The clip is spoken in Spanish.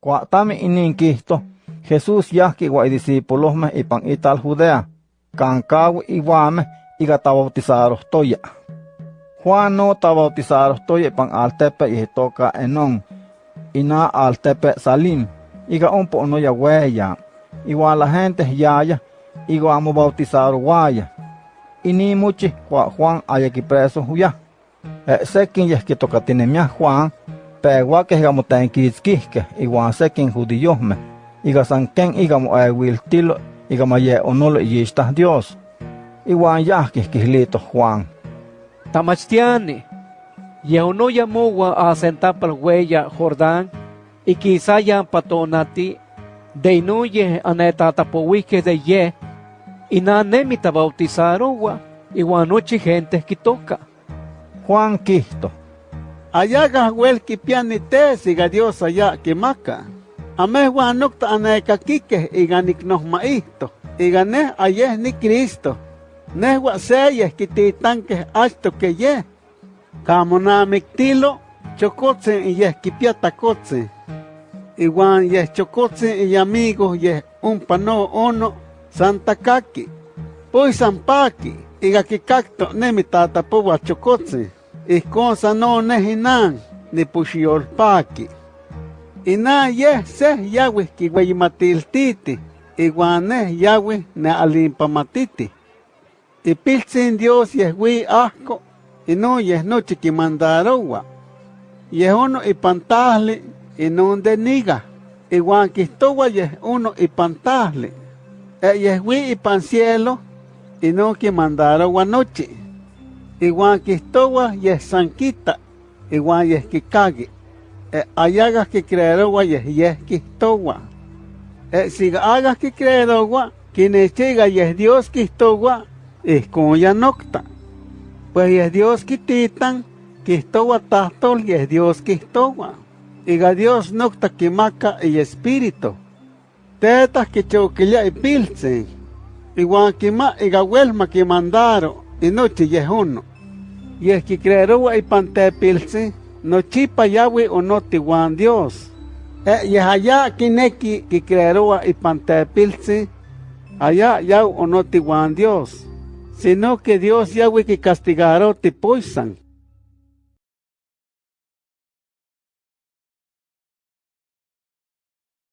Cuatami ininkihto, Jesús yahki wa discípulosme ipan ital Judea, kankawi iwame iga tabautizarohtoya. Juan no tabautizarohtoya ipan altepe ihtoka enon, ina altepe salim, iga umpo no ya weya, igual la gente yaya, igual amo bautizar waya. Ini muchi kwa Juan ayaki preso huya. E sekin yehki tokatinemia Juan, pegua que higamo tenkitzkihke, igual sekin judiyosme, iga sanken igamo ewiltilo, igamo ye onolo yishta Dios. Igual yahki kihlito Juan. Tamachtiani, ya uno llamó a sentar para huella Jordán, y quizá ya patonati, de inuye anetatapowique de ye, y na nemita bautizaron wa, igual noche gente que toca. Juan Kisto. Ayaga huel ki piani te siga Dios allá que maca. Ame Juan nocta aneka kike iganik nos maísto. Igane ayes ni Cristo. Nehua seyes ki titanque alto que ye. Kamona miktilo chokotse y yes ki piata kotse. Iguan yes chokotse y amigos yes un pano ono santa kaki. Pues sampaki. Iga ki kakto nemi tata powa chokotse. Ikonsa no nehinan ni pushiolpaki. Ina ye se yawi ki matiltiti. Iguane yawi ne alimpamatiti. Y pilsin Dios yehwi asco. Y no yeh noche ki mandarowa. Yeh uno y pantahli y no de niga. Iguan kistowa yeh uno y pantahli. E yehwi y pan cielo y no ki mandarowa noche. Iguan kistowa yeh sanquita. Iguan yeh ki kagi. E ayagas ki creerowa yeh yeh kistowa. E siga hagas ki creerowa, kinechiga yeh Dios kistowa, es como ya nocta. Pues es Dios quititan, quistowa tahtol y es Dios quistowa. Iga Dios nocta quimaca y espíritu. Tetas que choquilla y pilsen. Igual quima iga huelma que mandaro y noche y es uno. Y es que creerowa y pante pilsen, no chipa yahweh o no tiguan Dios. E y es allá kineki que creerowa y pante pilsen, allá ya o no tiguan Dios sino que Dios Yahweh que castigará te poisan.